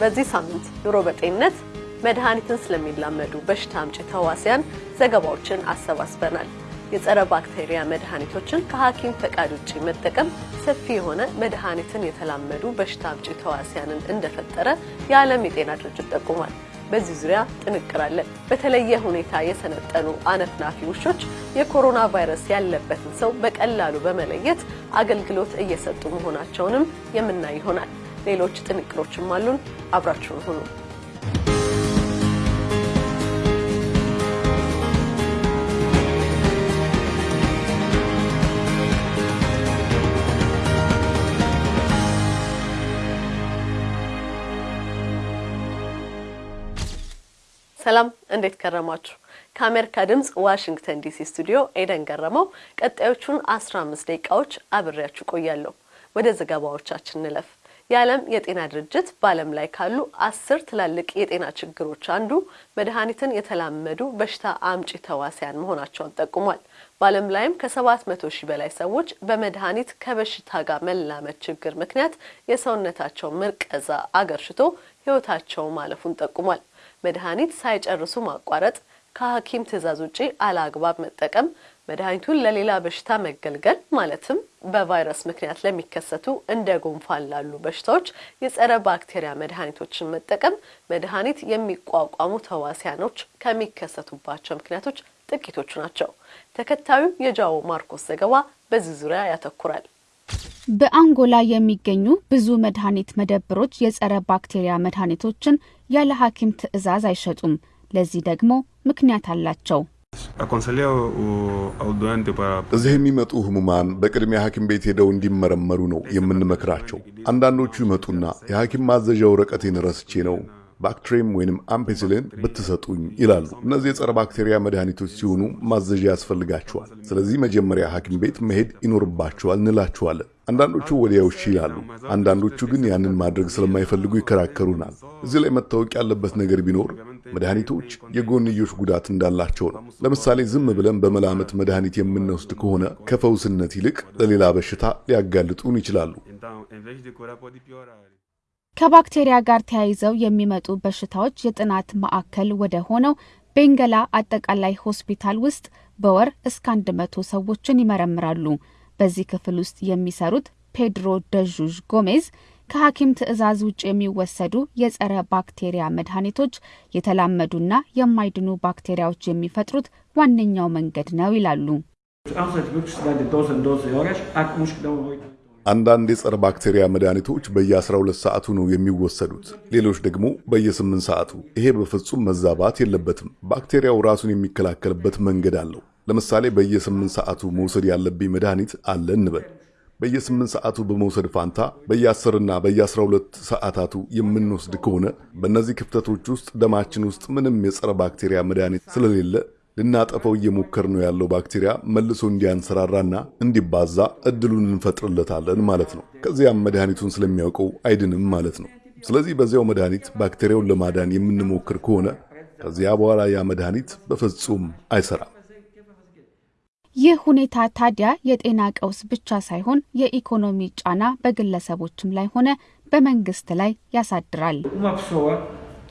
በዚህ ሳምንት ኑሮ በጤንነት መድኃኒትን ስለሚላመዱ በሽታ አምጪ ተዋሲያን ዘገባዎችን አሰባስበናል። የጸረ ባክቴሪያ መድኃኒቶችን ከሐኪም ፈቃድ ውጭ መጠቀም ሰፊ የሆነ መድኃኒትን የተላመዱ በሽታ አምጪ ተዋሲያንን እንደፈጠረ የዓለም የጤና ድርጅት ጠቁሟል። በዚህ ዙሪያ ጥንቅር አለን። በተለየ ሁኔታ የሰነጠኑ አነፍናፊ ውሾች የኮሮና ቫይረስ ያለበትን ሰው በቀላሉ በመለየት አገልግሎት እየሰጡ መሆናቸውንም የምናይ ይሆናል። ሌሎች ጥንቅሮችም አሉን። አብራችሁን ሁኑ። ሰላም እንዴት ከረማችሁ? ከአሜሪካ ድምፅ ዋሽንግተን ዲሲ ስቱዲዮ ኤደን ገረመው ቀጣዮቹን 15 ደቂቃዎች አብሬያችሁ ቆያለሁ። ወደ ዘገባዎቻችን እንለፍ። የዓለም የጤና ድርጅት በዓለም ላይ ካሉ አስር ትላልቅ የጤና ችግሮች አንዱ መድኃኒትን የተላመዱ በሽታ አምጪ ተዋሲያን መሆናቸውን ጠቁሟል። በዓለም ላይም ከሰባት መቶ ሺህ በላይ ሰዎች በመድኃኒት ከበሽታ ጋር መላመድ ችግር ምክንያት የሰውነታቸው ምርቀዛ አገርሽቶ ሕይወታቸው ማለፉን ጠቁሟል። መድኃኒት ሳይጨርሱ ማቋረጥ፣ ከሐኪም ትዕዛዝ ውጪ አለአግባብ መጠቀም፣ መድኃኒቱን ለሌላ በሽታ መገልገል ማለትም በቫይረስ ምክንያት ለሚከሰቱ እንደ ጉንፋን ላሉ በሽታዎች የጸረ ባክቴሪያ መድኃኒቶችን መጠቀም መድኃኒት የሚቋቋሙ ተዋሲያኖች ከሚከሰቱባቸው ምክንያቶች ጥቂቶቹ ናቸው። ተከታዩ የጃዎ ማርኮስ ዘገባ በዚህ ዙሪያ ያተኩራል። በአንጎላ የሚገኙ ብዙ መድኃኒት መደብሮች የጸረ ባክቴሪያ መድኃኒቶችን ያለ ሐኪም ትዕዛዝ አይሸጡም። ለዚህ ደግሞ ምክንያት አላቸው። እዚህ የሚመጡ ህሙማን በቅድሚያ ሐኪም ቤት ሄደው እንዲመረመሩ ነው የምንመክራቸው። አንዳንዶቹ ይመጡና የሐኪም ማዘዣ ወረቀቴን ረስቼ ነው ባክትሬም ወይንም አምፔሲሊን ብትሰጡኝ ይላሉ። እነዚህ የጸረ ባክቴሪያ መድኃኒቶች ሲሆኑ ማዘዣ ያስፈልጋቸዋል። ስለዚህ መጀመሪያ ሐኪም ቤት መሄድ ይኖርባቸዋል እንላቸዋለን። አንዳንዶቹ ወዲያው እሺ ይላሉ። አንዳንዶቹ ግን ያንን ማድረግ ስለማይፈልጉ ይከራከሩናል። እዚህ ላይ መታወቅ ያለበት ነገር ቢኖር መድኃኒቶች የጎንዮሽ ጉዳት እንዳላቸው ነው። ለምሳሌ ዝም ብለን በመላመት መድኃኒት የምንወስድ ከሆነ ከፈውስነት ይልቅ ለሌላ በሽታ ሊያጋልጡን ይችላሉ። ከባክቴሪያ ጋር ተያይዘው የሚመጡ በሽታዎች የጥናት ማዕከል ወደ ሆነው ቤንገላ አጠቃላይ ሆስፒታል ውስጥ በወር እስከ አንድ መቶ ሰዎችን ይመረምራሉ። በዚህ ክፍል ውስጥ የሚሰሩት ፔድሮ ደዡዥ ጎሜዝ ከሐኪም ትዕዛዝ ውጭ የሚወሰዱ የጸረ ባክቴሪያ መድኃኒቶች የተላመዱና የማይድኑ ባክቴሪያዎች የሚፈጥሩት ዋነኛው መንገድ ነው ይላሉ። አንዳንድ የጸረ ባክቴሪያ መድኃኒቶች በየ12 ሰዓቱ ነው የሚወሰዱት፣ ሌሎች ደግሞ በየ8 ሰዓቱ። ይሄ በፍጹም መዛባት የለበትም። ባክቴሪያው ራሱን የሚከላከልበት መንገድ አለው። ለምሳሌ በየ8 ሰዓቱ መውሰድ ያለብኝ መድኃኒት አለ እንበል። በየ8 ሰዓቱ በመውሰድ ፋንታ በየ10ና በየ12 ሰዓታቱ የምንወስድ ከሆነ በእነዚህ ክፍተቶች ውስጥ ደማችን ውስጥ ምንም የጸረ ባክቴሪያ መድኃኒት ስለሌለ ልናጠፈው እየሞከር ነው ያለው ባክቴሪያ መልሶ እንዲያንሰራራና እንዲባዛ እድሉን እንፈጥርለታለን ማለት ነው። ከዚያም መድኃኒቱን ስለሚያውቀው አይድንም ማለት ነው። ስለዚህ በዚያው መድኃኒት ባክቴሪያውን ለማዳን የምንሞክር ከሆነ ከዚያ በኋላ ያ መድኃኒት በፍጹም አይሰራም። ይህ ሁኔታ ታዲያ የጤና ቀውስ ብቻ ሳይሆን የኢኮኖሚ ጫና በግለሰቦችም ላይ ሆነ በመንግስት ላይ ያሳድራል።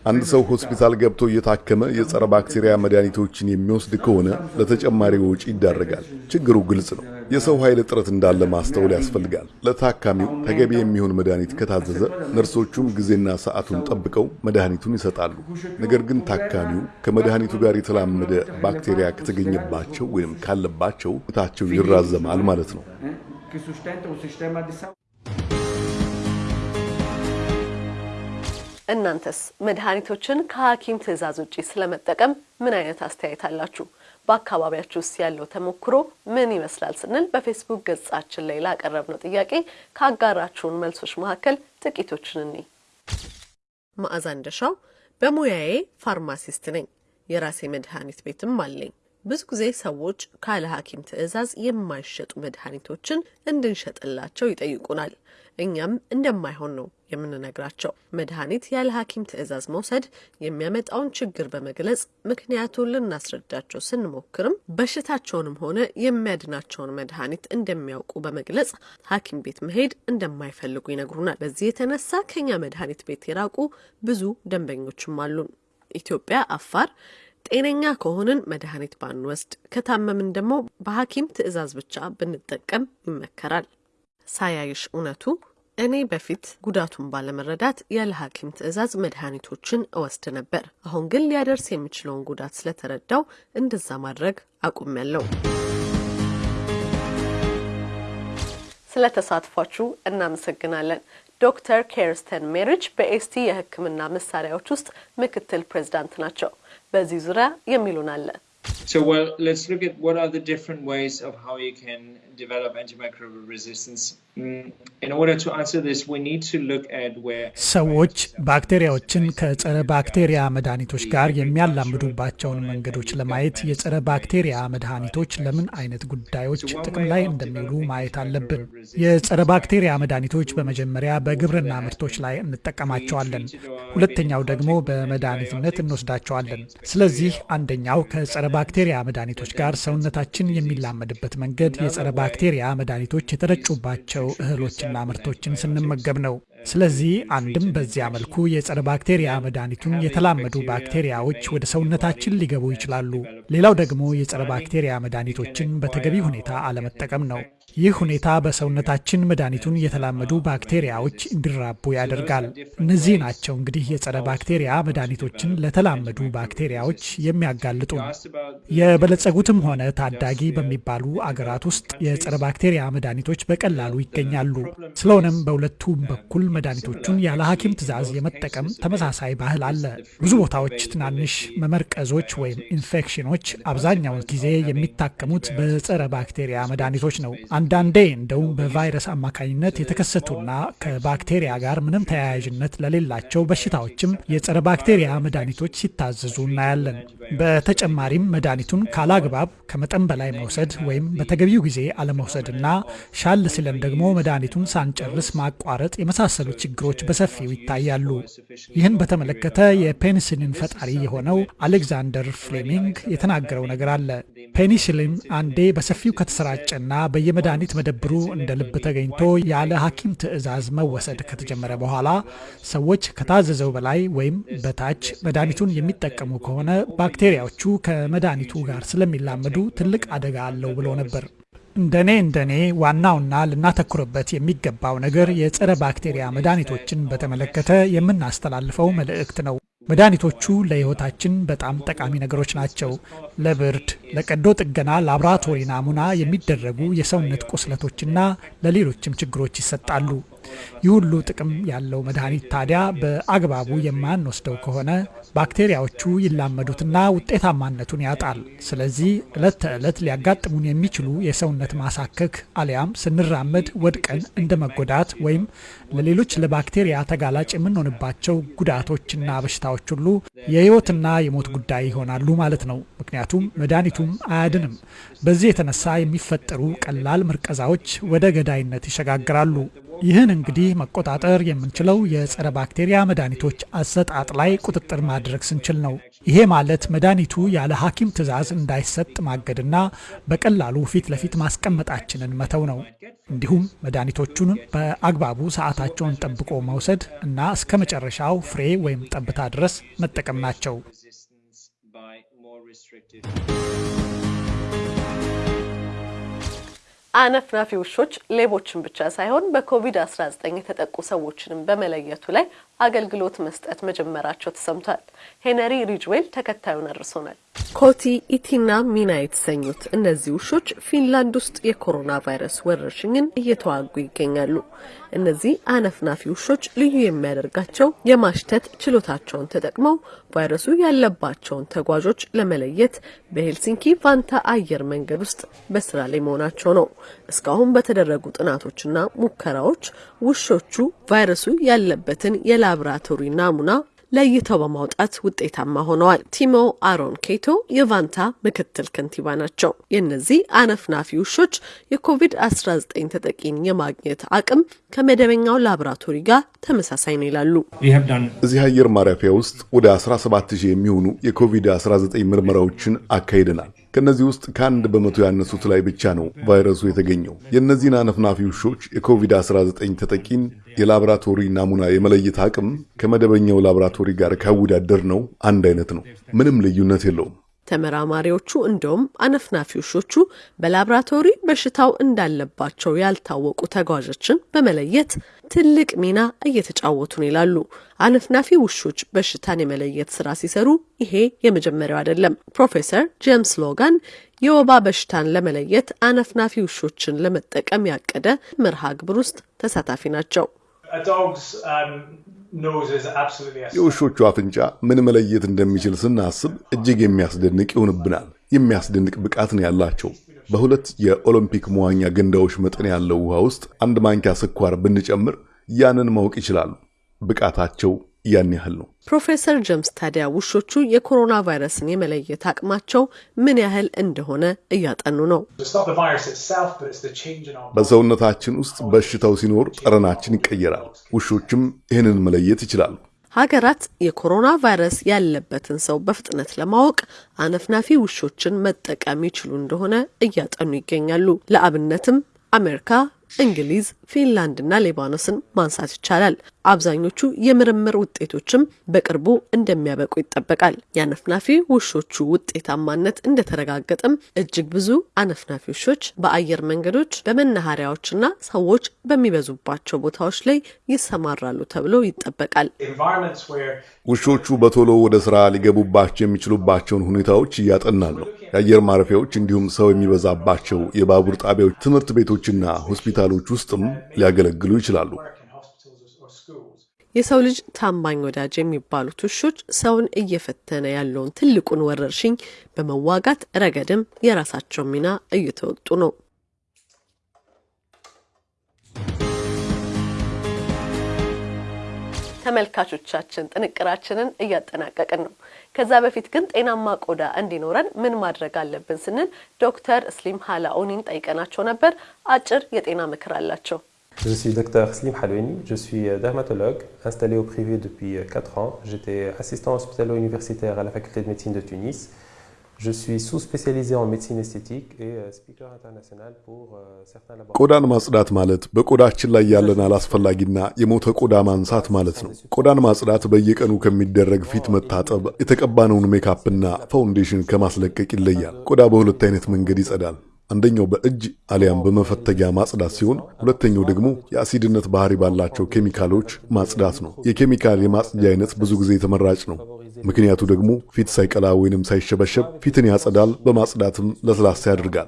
አንድ ሰው ሆስፒታል ገብቶ እየታከመ የጸረ ባክቴሪያ መድኃኒቶችን የሚወስድ ከሆነ ለተጨማሪ ወጪ ይዳረጋል። ችግሩ ግልጽ ነው። የሰው ኃይል እጥረት እንዳለ ማስተውል ያስፈልጋል። ለታካሚው ተገቢ የሚሆን መድኃኒት ከታዘዘ ነርሶቹም ጊዜና ሰዓቱን ጠብቀው መድኃኒቱን ይሰጣሉ። ነገር ግን ታካሚው ከመድኃኒቱ ጋር የተላመደ ባክቴሪያ ከተገኘባቸው ወይም ካለባቸው ታቸው ይራዘማል ማለት ነው። እናንተስ መድኃኒቶችን ከሐኪም ትዕዛዝ ውጪ ስለመጠቀም ምን አይነት አስተያየት አላችሁ? በአካባቢያችሁ ውስጥ ያለው ተሞክሮ ምን ይመስላል ስንል በፌስቡክ ገጻችን ላይ ላቀረብነው ጥያቄ ካጋራችሁን መልሶች መካከል ጥቂቶችን እኒ መዓዛ እንደሻው በሙያዬ ፋርማሲስት ነኝ። የራሴ መድኃኒት ቤትም አለኝ። ብዙ ጊዜ ሰዎች ካለ ሐኪም ትዕዛዝ የማይሸጡ መድኃኒቶችን እንድንሸጥላቸው ይጠይቁናል። እኛም እንደማይሆን ነው የምንነግራቸው። መድኃኒት ያለ ሐኪም ትዕዛዝ መውሰድ የሚያመጣውን ችግር በመግለጽ ምክንያቱን ልናስረዳቸው ስንሞክርም በሽታቸውንም ሆነ የሚያድናቸውን መድኃኒት እንደሚያውቁ በመግለጽ ሐኪም ቤት መሄድ እንደማይፈልጉ ይነግሩናል። በዚህ የተነሳ ከኛ መድኃኒት ቤት የራቁ ብዙ ደንበኞችም አሉን። ኢትዮጵያ አፋር ጤነኛ ከሆንን መድኃኒት ባንወስድ፣ ከታመምን ደግሞ በሐኪም ትዕዛዝ ብቻ ብንጠቀም ይመከራል። ሳያይሽ እውነቱ እኔ በፊት ጉዳቱን ባለመረዳት ያለ ሐኪም ትዕዛዝ መድኃኒቶችን እወስድ ነበር። አሁን ግን ሊያደርስ የሚችለውን ጉዳት ስለተረዳው እንደዛ ማድረግ አቁሜያለሁ። ስለ ተሳትፏችሁ እናመሰግናለን። ዶክተር ኬርስተን ሜሪጅ በኤስቲ የሕክምና መሳሪያዎች ውስጥ ምክትል ፕሬዝዳንት ናቸው። በዚህ ዙሪያ የሚሉን አለ። So, well, let's look at what are the different ways of how you can develop antimicrobial resistance. Mm, In order to answer this, we need to look at where ሰዎች ባክቴሪያዎችን ከጸረ ባክቴሪያ መድኃኒቶች ጋር የሚያላምዱባቸውን መንገዶች ለማየት የጸረ ባክቴሪያ መድኃኒቶች ለምን አይነት ጉዳዮች ጥቅም ላይ እንደሚውሉ ማየት አለብን። የጸረ ባክቴሪያ መድኃኒቶች በመጀመሪያ በግብርና ምርቶች ላይ እንጠቀማቸዋለን። ሁለተኛው ደግሞ በመድኃኒትነት እንወስዳቸዋለን። ስለዚህ አንደኛው ከጸረ ባክቴሪያ መድኃኒቶች ጋር ሰውነታችን የሚላመድበት መንገድ የጸረ ባክቴሪያ መድኃኒቶች የተረጩባቸው እህሎችና ምርቶችን ስንመገብ ነው። ስለዚህ አንድም በዚያ መልኩ የጸረ ባክቴሪያ መድኃኒቱን የተላመዱ ባክቴሪያዎች ወደ ሰውነታችን ሊገቡ ይችላሉ። ሌላው ደግሞ የጸረ ባክቴሪያ መድኃኒቶችን በተገቢ ሁኔታ አለመጠቀም ነው። ይህ ሁኔታ በሰውነታችን መድኃኒቱን የተላመዱ ባክቴሪያዎች እንዲራቡ ያደርጋል። እነዚህ ናቸው እንግዲህ የጸረ ባክቴሪያ መድኃኒቶችን ለተላመዱ ባክቴሪያዎች የሚያጋልጡ ነው። የበለጸጉትም ሆነ ታዳጊ በሚባሉ አገራት ውስጥ የጸረ ባክቴሪያ መድኃኒቶች በቀላሉ ይገኛሉ። ስለሆነም በሁለቱም በኩል መድኃኒቶቹን ያለ ሐኪም ትዕዛዝ የመጠቀም ተመሳሳይ ባህል አለ። ብዙ ቦታዎች ትናንሽ መመርቀዞች ወይም ኢንፌክሽኖች አብዛኛውን ጊዜ የሚታከሙት በጸረ ባክቴሪያ መድኃኒቶች ነው። አንዳንዴ እንደውም በቫይረስ አማካኝነት የተከሰቱና ከባክቴሪያ ጋር ምንም ተያያዥነት ለሌላቸው በሽታዎችም የጸረ ባክቴሪያ መድኃኒቶች ሲታዘዙ እናያለን። በተጨማሪም መድኃኒቱን ካላግባብ ከመጠን በላይ መውሰድ ወይም በተገቢው ጊዜ አለመውሰድና ሻል ሲለን ደግሞ መድኃኒቱን ሳንጨርስ ማቋረጥ የመሳሰሉ ችግሮች በሰፊው ይታያሉ። ይህን በተመለከተ የፔኒሲሊን ፈጣሪ የሆነው አሌክዛንደር ፍሌሚንግ የተናገረው ነገር አለ። ፔኒሲሊን አንዴ በሰፊው ከተሰራጨና በየመድኃኒት መደብሩ እንደ ልብ ተገኝቶ ያለ ሐኪም ትዕዛዝ መወሰድ ከተጀመረ በኋላ ሰዎች ከታዘዘው በላይ ወይም በታች መድኃኒቱን የሚጠቀሙ ከሆነ ባክቴሪያዎቹ ከመድኃኒቱ ጋር ስለሚላመዱ ትልቅ አደጋ አለው ብሎ ነበር። እንደኔ እንደኔ ዋናውና ልናተኩርበት የሚገባው ነገር የጸረ ባክቴሪያ መድኃኒቶችን በተመለከተ የምናስተላልፈው መልእክት ነው። መድኃኒቶቹ ለሕይወታችን በጣም ጠቃሚ ነገሮች ናቸው። ለብርድ፣ ለቀዶ ጥገና ላቦራቶሪ ናሙና የሚደረጉ የሰውነት ቁስለቶችና ለሌሎችም ችግሮች ይሰጣሉ። ይህ ሁሉ ጥቅም ያለው መድኃኒት ታዲያ በአግባቡ የማንወስደው ከሆነ ባክቴሪያዎቹ ይላመዱትና ውጤታማነቱን ያጣል። ስለዚህ ዕለት ተዕለት ሊያጋጥሙን የሚችሉ የሰውነት ማሳከክ አሊያም ስንራመድ ወድቀን እንደ መጎዳት ወይም ለሌሎች ለባክቴሪያ ተጋላጭ የምንሆንባቸው ጉዳቶችና በሽታዎች ሁሉ የሕይወትና የሞት ጉዳይ ይሆናሉ ማለት ነው። ምክንያቱም መድኃኒቱም አያድንም። በዚህ የተነሳ የሚፈጠሩ ቀላል ምርቀዛዎች ወደ ገዳይነት ይሸጋግራሉ። ይህን እንግዲህ መቆጣጠር የምንችለው የጸረ ባክቴሪያ መድኃኒቶች አሰጣጥ ላይ ቁጥጥር ማድረግ ስንችል ነው። ይሄ ማለት መድኃኒቱ ያለ ሐኪም ትዕዛዝ እንዳይሰጥ ማገድና በቀላሉ ፊት ለፊት ማስቀመጣችንን መተው ነው። እንዲሁም መድኃኒቶቹን በአግባቡ ሰዓታቸውን ጠብቆ መውሰድ እና እስከ መጨረሻው ፍሬ ወይም ጠብታ ድረስ መጠቀም ናቸው። አነፍናፊ ውሾች ሌቦችን ብቻ ሳይሆን በኮቪድ-19 የተጠቁ ሰዎችንም በመለየቱ ላይ አገልግሎት መስጠት መጀመራቸው ተሰምቷል። ሄነሪ ሪጅዌል ተከታዩን አድርሶናል። ኮቲ፣ ኢቲና ሚና የተሰኙት እነዚህ ውሾች ፊንላንድ ውስጥ የኮሮና ቫይረስ ወረርሽኝን እየተዋጉ ይገኛሉ። እነዚህ አነፍናፊ ውሾች ልዩ የሚያደርጋቸው የማሽተት ችሎታቸውን ተጠቅመው ቫይረሱ ያለባቸውን ተጓዦች ለመለየት በሄልሲንኪ ቫንታ አየር መንገድ ውስጥ በስራ ላይ መሆናቸው ነው። እስካሁን በተደረጉ ጥናቶችና ሙከራዎች ውሾቹ ቫይረሱ ያለበትን የላብራቶሪ ናሙና ለይተው በማውጣት ውጤታማ ሆነዋል። ቲሞ አሮን ኬቶ የቫንታ ምክትል ከንቲባ ናቸው። የእነዚህ አነፍናፊ ውሾች የኮቪድ-19 ተጠቂን የማግኘት አቅም ከመደበኛው ላቦራቶሪ ጋር ተመሳሳይ ነው ይላሉ። እዚህ አየር ማረፊያ ውስጥ ወደ 17000 የሚሆኑ የኮቪድ-19 ምርመራዎችን አካሂደናል። ከእነዚህ ውስጥ ከአንድ በመቶ ያነሱት ላይ ብቻ ነው ቫይረሱ የተገኘው። የእነዚህን አነፍናፊ ውሾች የኮቪድ-19 ተጠቂን የላቦራቶሪ ናሙና የመለየት አቅም ከመደበኛው ላቦራቶሪ ጋር ካወዳደር ነው አንድ አይነት ነው። ምንም ልዩነት የለውም። ተመራማሪዎቹ እንደውም አነፍናፊ ውሾቹ በላብራቶሪ በሽታው እንዳለባቸው ያልታወቁ ተጓዦችን በመለየት ትልቅ ሚና እየተጫወቱ ነው ይላሉ። አነፍናፊ ውሾች በሽታን የመለየት ስራ ሲሰሩ ይሄ የመጀመሪያው አይደለም። ፕሮፌሰር ጄምስ ሎጋን የወባ በሽታን ለመለየት አነፍናፊ ውሾችን ለመጠቀም ያቀደ መርሃ ግብር ውስጥ ተሳታፊ ናቸው። የውሾቹ አፍንጫ ምን መለየት እንደሚችል ስናስብ እጅግ የሚያስደንቅ ይሆንብናል። የሚያስደንቅ ብቃት ነው ያላቸው። በሁለት የኦሎምፒክ መዋኛ ገንዳዎች መጠን ያለው ውሃ ውስጥ አንድ ማንኪያ ስኳር ብንጨምር ያንን ማወቅ ይችላሉ። ብቃታቸው ያን ያህል ነው። ፕሮፌሰር ጀምስ ታዲያ ውሾቹ የኮሮና ቫይረስን የመለየት አቅማቸው ምን ያህል እንደሆነ እያጠኑ ነው። በሰውነታችን ውስጥ በሽታው ሲኖር ጠረናችን ይቀየራል። ውሾችም ይህንን መለየት ይችላሉ። ሀገራት የኮሮና ቫይረስ ያለበትን ሰው በፍጥነት ለማወቅ አነፍናፊ ውሾችን መጠቀም ይችሉ እንደሆነ እያጠኑ ይገኛሉ። ለአብነትም አሜሪካ፣ እንግሊዝ፣ ፊንላንድና ሌባኖስን ማንሳት ይቻላል። አብዛኞቹ የምርምር ውጤቶችም በቅርቡ እንደሚያበቁ ይጠበቃል። የአነፍናፊ ውሾቹ ውጤታማነት እንደተረጋገጠም እጅግ ብዙ አነፍናፊ ውሾች በአየር መንገዶች፣ በመናኸሪያዎችና ሰዎች በሚበዙባቸው ቦታዎች ላይ ይሰማራሉ ተብሎ ይጠበቃል። ውሾቹ በቶሎ ወደ ስራ ሊገቡባቸው የሚችሉባቸውን ሁኔታዎች እያጠናን ነው። የአየር ማረፊያዎች እንዲሁም ሰው የሚበዛባቸው የባቡር ጣቢያዎች፣ ትምህርት ቤቶችና ሆስፒታሎች ውስጥም ሊያገለግሉ ይችላሉ። የሰው ልጅ ታማኝ ወዳጅ የሚባሉት ውሾች ሰውን እየፈተነ ያለውን ትልቁን ወረርሽኝ በመዋጋት ረገድም የራሳቸው ሚና እየተወጡ ነው። ተመልካቾቻችን ጥንቅራችንን እያጠናቀቅን ነው። ከዛ በፊት ግን ጤናማ ቆዳ እንዲኖረን ምን ማድረግ አለብን ስንል ዶክተር ስሊም ሀላኦኒን ጠይቀናቸው ነበር። አጭር የጤና ምክር አላቸው። Je suis docteur Slim Halouni, je suis dermatologue installé au privé depuis 4 ans. J'étais assistant hospitalo-universitaire à la faculté de médecine de Tunis. Je suis sous-spécialisé en médecine esthétique et speaker international pour certains laboratoires. ቆዳን ማጽዳት ማለት በቆዳችን ላይ ያለን አላስፈላጊና የሞተ ቆዳ ማንሳት ማለት ነው። ቆዳን ማጽዳት በየቀኑ ከሚደረግ ፊት መታጠብ፣ የተቀባነውን ሜካፕና ፋውንዴሽን ከማስለቀቅ ይለያል። ቆዳ በሁለት አይነት መንገድ ይጸዳል። አንደኛው በእጅ አሊያም በመፈተጊያ ማጽዳት ሲሆን ሁለተኛው ደግሞ የአሲድነት ባህሪ ባላቸው ኬሚካሎች ማጽዳት ነው። የኬሚካል የማጽጃ አይነት ብዙ ጊዜ ተመራጭ ነው። ምክንያቱ ደግሞ ፊት ሳይቀላ ወይንም ሳይሸበሸብ ፊትን ያጸዳል፣ በማጽዳትም ለስላሳ ያደርጋል።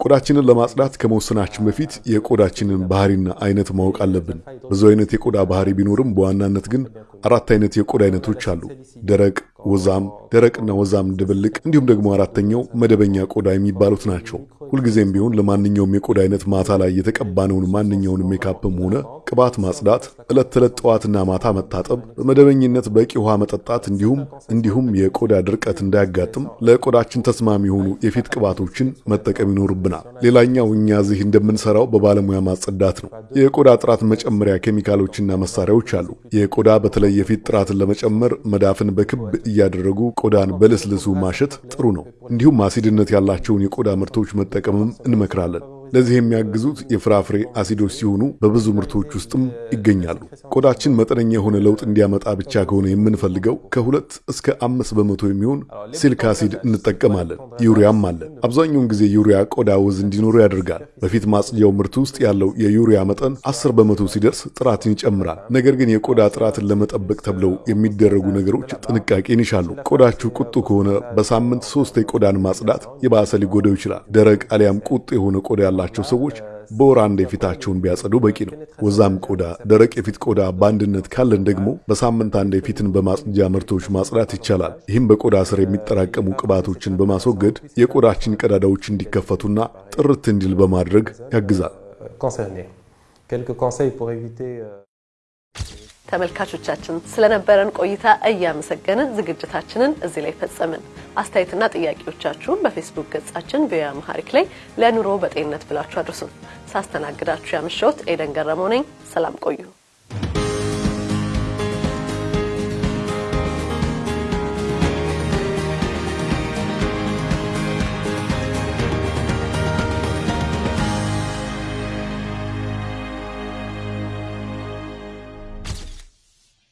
ቆዳችንን ለማጽዳት ከመወሰናችን በፊት የቆዳችንን ባህሪና አይነት ማወቅ አለብን። ብዙ አይነት የቆዳ ባህሪ ቢኖርም በዋናነት ግን አራት አይነት የቆዳ አይነቶች አሉ። ደረቅ፣ ወዛም፣ ደረቅና ወዛም ድብልቅ እንዲሁም ደግሞ አራተኛው መደበኛ ቆዳ የሚባሉት ናቸው። ሁልጊዜም ቢሆን ለማንኛውም የቆዳ አይነት ማታ ላይ የተቀባነውን ማንኛውን ሜካፕም ሆነ ቅባት ማጽዳት፣ ዕለት ተዕለት ጠዋትና ማታ መታጠብ፣ በመደበኝነት በቂ ውሃ መጠጣት እንዲሁም እንዲሁም የቆዳ ድርቀት እንዳያጋጥም ለቆዳችን ተስማሚ የሆኑ የፊት ቅባቶችን መጠቀም ይኖርብናል። ሌላኛው እኛ እዚህ እንደምንሰራው በባለሙያ ማጸዳት ነው። የቆዳ ጥራት መጨመሪያ ኬሚካሎችና መሳሪያዎች አሉ። የቆዳ በተለይ የፊት ጥራትን ለመጨመር መዳፍን በክብ እያደረጉ ቆዳን በልስልሱ ማሸት ጥሩ ነው። እንዲሁም አሲድነት ያላቸውን የቆዳ ምርቶች መጠቀምም እንመክራለን። ለዚህ የሚያግዙት የፍራፍሬ አሲዶች ሲሆኑ በብዙ ምርቶች ውስጥም ይገኛሉ። ቆዳችን መጠነኛ የሆነ ለውጥ እንዲያመጣ ብቻ ከሆነ የምንፈልገው ከሁለት እስከ አምስት በመቶ የሚሆን ሳሊሲሊክ አሲድ እንጠቀማለን። ዩሪያም አለ። አብዛኛውን ጊዜ ዩሪያ ቆዳ ወዝ እንዲኖረው ያደርጋል። በፊት ማጽጃው ምርት ውስጥ ያለው የዩሪያ መጠን አስር በመቶ ሲደርስ ጥራትን ይጨምራል። ነገር ግን የቆዳ ጥራትን ለመጠበቅ ተብለው የሚደረጉ ነገሮች ጥንቃቄን ይሻሉ። ቆዳችሁ ቁጡ ከሆነ በሳምንት ሶስት የቆዳን ማጽዳት የባሰ ሊጎዳው ይችላል። ደረቅ አሊያም ቁጡ የሆነ ቆዳ ያላቸው ሰዎች በወር አንድ የፊታቸውን ቢያጸዱ በቂ ነው። ወዛም ቆዳ፣ ደረቅ የፊት ቆዳ በአንድነት ካለን ደግሞ በሳምንት አንድ የፊትን በማጽጃ ምርቶች ማጽዳት ይቻላል። ይህም በቆዳ ስር የሚጠራቀሙ ቅባቶችን በማስወገድ የቆዳችን ቀዳዳዎች እንዲከፈቱና ጥርት እንዲል በማድረግ ያግዛል። ተመልካቾቻችን ስለነበረን ቆይታ እያመሰገንን ዝግጅታችንን እዚህ ላይ ፈጸምን። አስተያየትና ጥያቄዎቻችሁን በፌስቡክ ገጻችን ቪኦኤ አማርኛ ላይ ለኑሮ በጤንነት ብላችሁ አድርሱን። ሳስተናግዳችሁ ያመሸሁት ኤደን ገረመው ነኝ። ሰላም ቆዩ።